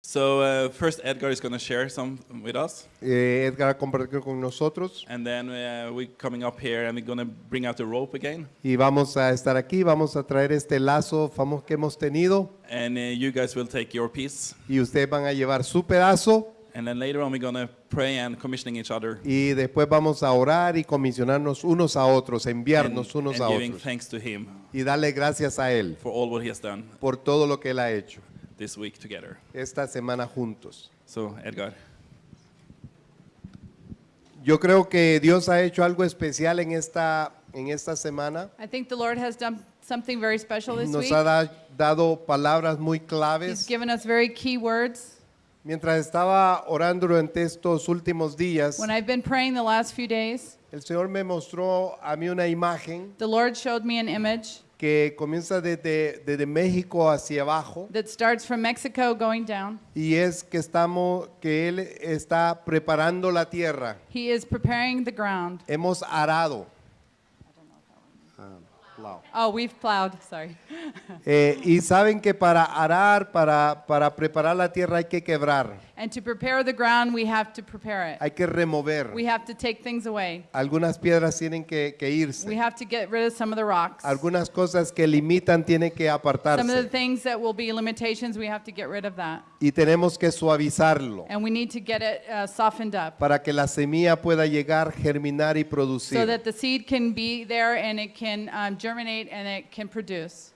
So uh, first, Edgar is going to share some with us, Eh, Edgar compartió con nosotros. And then uh, we're coming up here and we're going to bring out the rope again, y vamos a estar aquí, vamos a traer este lazo famoso que hemos tenido. And uh, you guys will take your piece, y ustedes van a llevar su pedazo. And then later on we're going to pray and commissioning each other. Y después vamos a orar y comisionarnos unos a otros, and, enviarnos unos and a giving otros. thanks to Him. Y darle gracias a Él for all what He has done. por todo lo que Él ha hecho this week together. esta semana juntos. So Edgar, Yo creo que Dios ha hecho algo especial en esta, en esta semana. I think the Lord has done something very special this Nos week. ha da- dado palabras muy He's claves. given us very key words. Mientras estaba orando durante estos últimos días, When I've been praying the last few days, el Señor me mostró a mí una imagen the Lord showed me an image que comienza desde, desde México hacia abajo that starts from Mexico going down. y es que estamos que él está preparando la tierra. He is preparing the ground. Hemos arado. Ah, plow. Oh, we've plowed, sorry. Eh, y saben que para arar, para, para preparar la tierra hay que quebrar, And to prepare the ground, we have to prepare it. hay que remover. We have to take things away. Algunas piedras tienen que, que We have to get rid of some of the rocks. Algunas cosas que limitan tienen que Some of the things that will be limitations, we have to get rid of that. Y tenemos que suavizarlo And we need to get it uh, softened up para que la semilla pueda llegar, germinar y so that the seed can be there and it can um, germinate and it can produce.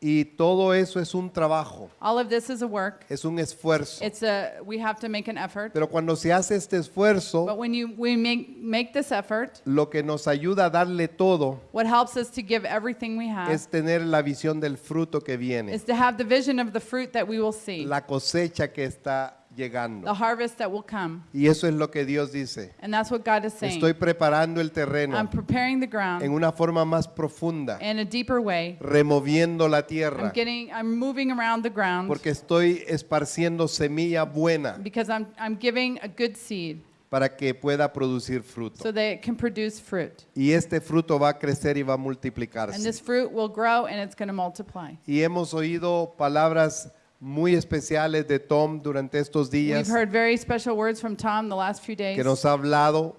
Y todo eso es un trabajo, All of this is a work. es un esfuerzo. It's a we have to make an effort. Pero cuando se hace este esfuerzo, But when you we make make this effort, lo que nos ayuda a darle todo what helps us to give everything we have es tener la visión del fruto que viene, is to have the vision of the fruit that we will see, la cosecha que está the llegando. harvest that will come. Y eso es lo que Dios dice. And that's what God is saying. Estoy preparando el I'm terreno preparing the en ground una forma más profunda, in a deeper way. removiendo la I'm tierra, getting I'm moving around the ground porque estoy esparciendo semilla buena because I'm I'm giving a good seed para que pueda producir fruto. so that it can produce fruit. Y este fruto va a crecer y va a And multiplicarse. this fruit will grow and it's going to multiply. Y hemos oído palabras muy especiales de Tom durante estos días We've heard very special words from Tom the last few days. que nos ha hablado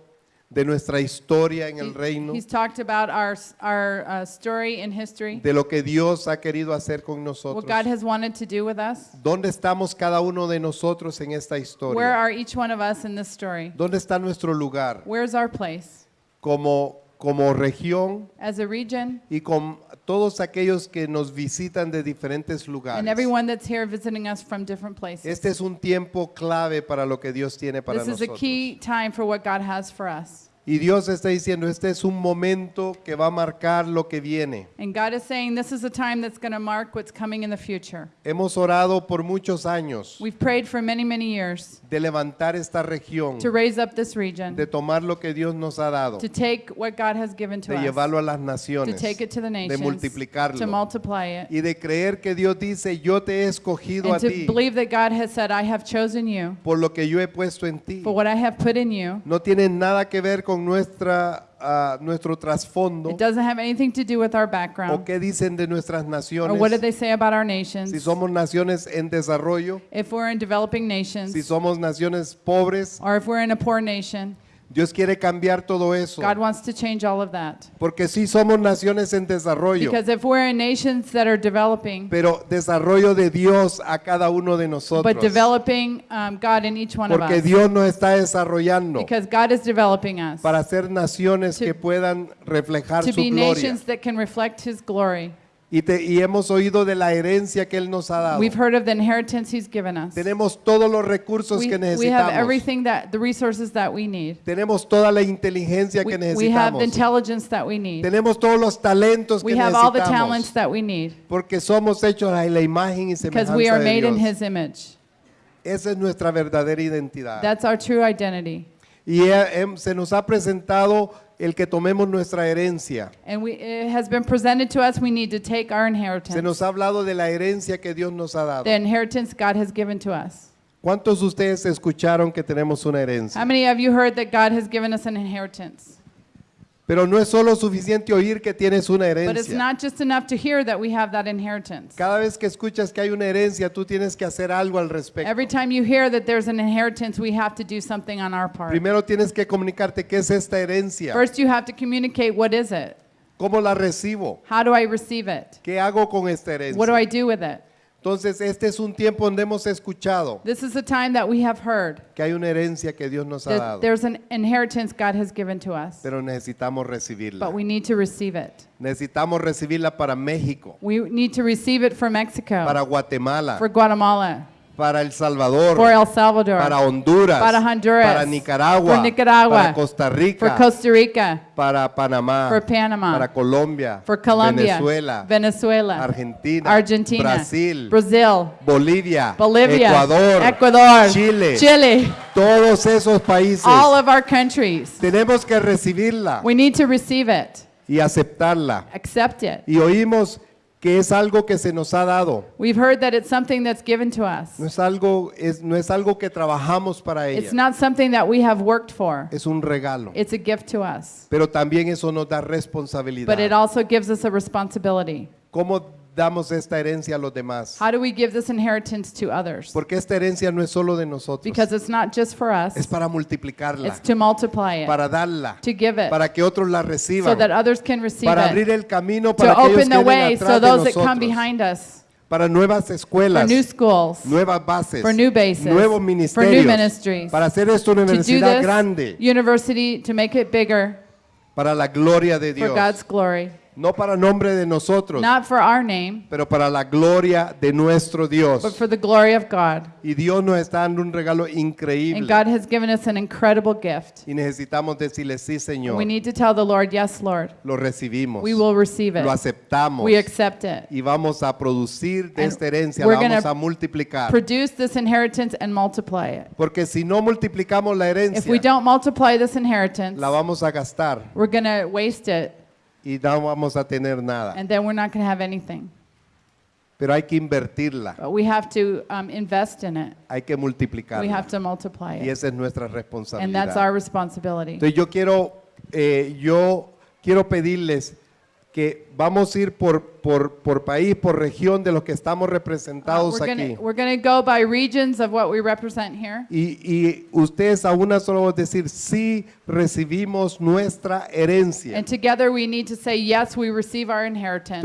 de nuestra historia en el reino, He's talked about our, our uh, story in history, de lo que Dios ha querido hacer con what nosotros. God has wanted to do with us. ¿Dónde estamos cada uno de nosotros en esta Where historia? are each one of us in this story? ¿Dónde está nuestro lugar Where's our place? como, como región As a region, y con todos aquellos que nos visitan de diferentes and lugares? everyone that's here visiting us from different places. Este es un tiempo clave para lo que Dios tiene para This is a nosotros. key time for what God has for us. Y Dios está diciendo, este es un momento que va a marcar lo que viene. And God is saying this is a time that's going to mark what's coming in the future. Hemos orado por muchos años We've prayed for many, many years de levantar esta región, to raise up this region, de tomar lo que Dios nos ha dado, to take what God has given to de us, llevarlo a las to naciones, take it to the de nations, multiplicarlo to multiply it, y de creer que Dios dice, yo te he escogido a and to ti believe that God has said, I have chosen you por lo que yo he puesto en ti. for what I have put in you. No tiene nada que ver con nuestra, ah, nuestro trasfondo It doesn't have anything to do with our o background qué dicen de nuestras or naciones. what did they say about our nations. Si somos naciones en desarrollo, If we're in developing si nations somos naciones pobres, or if we're in a poor nation, Dios quiere cambiar todo eso. God wants to change all of that. Porque sí somos naciones en desarrollo, Because if we're in nations that are developing, pero desarrollo de Dios a cada uno de nosotros. but developing um, God in each one of Porque us, Dios nos está desarrollando because God is developing us para ser naciones To- que puedan reflejar to su be gloria. nations that can reflect His glory. Y, te- y hemos oído de la herencia que Él nos ha dado. We've heard of the inheritance He's given us. Tenemos todos los recursos We, que we have necesitamos. everything that, the resources that we need. Tenemos toda la inteligencia We, que we have necesitamos. the intelligence that we need. Tenemos todos los talentos We que have all the necesitamos. talents that we need Porque somos hechos a la imagen y because semejanza we are de made in Dios. His image. Esa es nuestra verdadera identidad. That's our true identity. Y he- se nos ha presentado el que tomemos nuestra herencia. And we, it has been presented to us, we need to take our Se inheritance. nos ha hablado de la herencia que Dios nos ha dado. The inheritance God has given to us. ¿Cuántos de ustedes escucharon que tenemos una How herencia? many of you heard that God has given us an inheritance? Pero no es solo suficiente oír que tienes una But it's herencia. not just enough to hear that we have that inheritance. Cada vez que escuchas que hay una herencia, tú tienes que hacer algo al respecto. Every time you hear that there's an inheritance, we have to do something on our part. Primero tienes que comunicarte qué es esta herencia, First, you have to communicate what is it? cómo la recibo, How do I receive it? qué hago con esta What do herencia. I do with it? Entonces, este es un tiempo donde hemos escuchado This is a time that we have heard que hay una herencia que Dios nos ha dado, there's an inheritance God has given to us, pero necesitamos recibirla. but we need to receive it. Necesitamos recibirla para México, We need to receive it for Mexico, para Guatemala, for Guatemala, para El Salvador, for El Salvador, para Honduras, para Honduras, para Nicaragua, for Nicaragua, para Costa for Rica, Costa Rica, para Panamá, for Panama, para Colombia, for Colombia, Venezuela, Venezuela, Argentina, Argentina, Brasil, Brazil, Bolivia, Bolivia, Ecuador, Ecuador, Chile, Chile, todos esos países. all of our countries. Tenemos que recibirla We need to receive it, y aceptarla. accept it. Y oímos que es algo que se nos ha dado. We've heard that it's something that's given to us. No es algo, es, no es algo que trabajamos para ella. It's not something that we have worked for. Es un regalo. It's a gift to us. Pero también eso nos da But it responsabilidad. also gives us a responsibility. ¿Cómo damos esta herencia a los demás? How do we give this inheritance to others? Porque esta herencia no es solo de nosotros. Because it's not just for us, Es para multiplicarla, it's to multiply it, para darla, to give it, para que otros la so reciban, that others can receive para abrir it, el camino to para aquellos open que the way so atrás de those that come nosotros, behind us, para nuevas for escuelas, new schools, nuevas bases, for new bases, nuevos for new ministerios, ministries, para hacer esto una to do universidad this grande, university, to make it bigger. Para la gloria de for Dios, God's glory, no para nombre de nosotros, not for our name, pero para la gloria de nuestro Dios. but for the glory of God. Y Dios nos está dando un regalo And increíble God has given us an incredible gift. y necesitamos decirle sí, Señor. We need to tell the Lord, yes, Lord, Lo recibimos, we will receive lo it. aceptamos We accept it. y vamos a producir de And esta herencia, we're la vamos gonna a multiplicar. Produce this inheritance and multiply it. Porque si no multiplicamos la If we herencia, don't multiply this inheritance, la vamos a gastar we're going to waste it, y no vamos a tener nada. and then we're not going to have anything. Pero hay que invertirla, But we have to um, invest in it. hay que We multiplicarla. have to multiply Y it. esa es nuestra And that's responsabilidad. our responsibility. Entonces yo quiero, eh, yo quiero pedirles que vamos a ir por, por, por país, por región de los que estamos Uh, representados we're aquí. gonna- We're going to go by regions of what we represent here. Y, y ustedes a una sola voz decir, sí recibimos nuestra herencia. And together we need to say, yes, we receive our inheritance.